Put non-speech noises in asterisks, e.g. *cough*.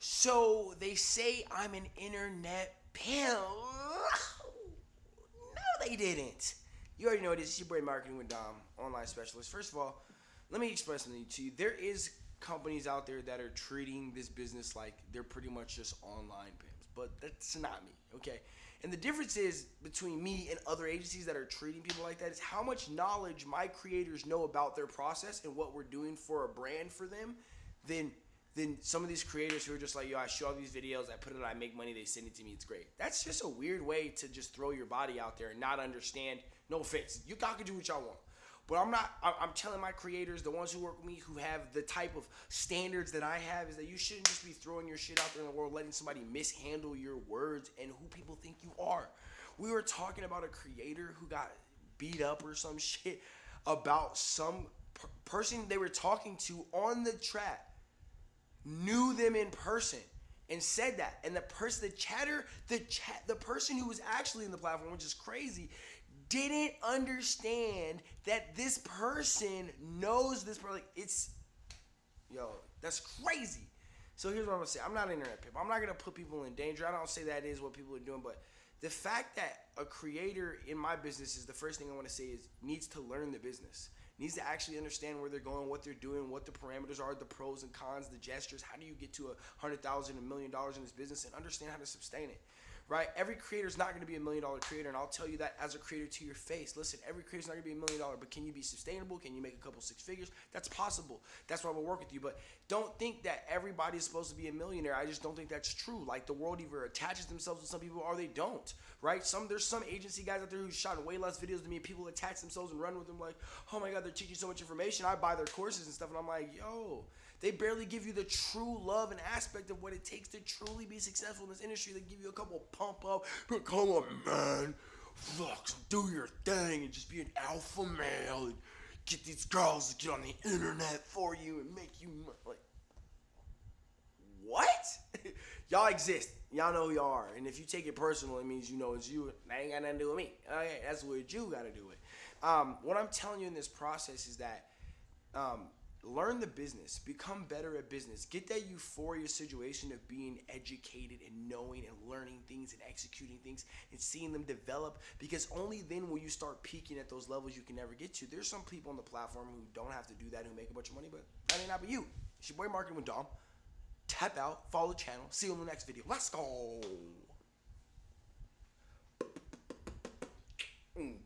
So they say I'm an internet pimp. No, they didn't. You already know it is. It's your boy Marketing with Dom, online specialist. First of all, let me express something to you. There is companies out there that are treating this business like they're pretty much just online pimps, but that's not me, okay? And the difference is between me and other agencies that are treating people like that is how much knowledge my creators know about their process and what we're doing for a brand for them than than some of these creators who are just like, yo, I show all these videos, I put it, I make money, they send it to me, it's great. That's just a weird way to just throw your body out there and not understand. No offense, you guys can do what y'all want. But I'm not. I'm telling my creators, the ones who work with me, who have the type of standards that I have, is that you shouldn't just be throwing your shit out there in the world, letting somebody mishandle your words and who people think you are. We were talking about a creator who got beat up or some *laughs* shit about some per- person they were talking to on the track them in person and said that. And the person, the chatter, the chat, the person who was actually in the platform, which is crazy, didn't understand that this person knows this person. Like it's, yo, that's crazy. So here's what I'm gonna say. I'm not internet pimp. I'm not gonna put people in danger. I don't say that is what people are doing, but the fact that a creator in my business is the first thing I want to say is needs to learn the business needs to actually understand where they're going, what they're doing, what the parameters are, the pros and cons, the gestures. How do you get to a hundred thousand, a million dollars in this business, and understand how to sustain it? Right? Every creator is not going to be a million dollar creator, and I'll tell you that as a creator to your face. Listen, every creator is not going to be a million dollar, but can you be sustainable? Can you make a couple six figures? That's possible. That's why we'll work with you. But don't think that everybody is supposed to be a millionaire. I just don't think that's true. Like the world either attaches themselves to some people or they don't, right? Some there's some agency guys out there who shot way less videos than me, and people attach themselves and run with them like, oh my god, they're teaching so much information. I buy their courses and stuff, and I'm like, yo. They barely give you the true love and aspect of what it takes to truly be successful in this industry. They give you a couple pump up, but come on, man, fuck, do your thing and just be an alpha male and get these girls to get on the internet for you and make you like. What? *laughs* y'all exist. Y'all know who y'all are. And if you take it personal, it means you know it's you. That ain't got nothing to do with me. Okay, that's what you got to do it. Um, what I'm telling you in this process is that um, learn the business become better at business. Get that euphoria situation of being educated and knowing and learning things and executing things and seeing them develop because only then will you start peaking at those levels you can never get to. There's some people on the platform who don't have to do that who make a bunch of money but that may not be you. It's your boy marketing with dom. Tap out follow the channel. See you in the next video. Let's go. Mm.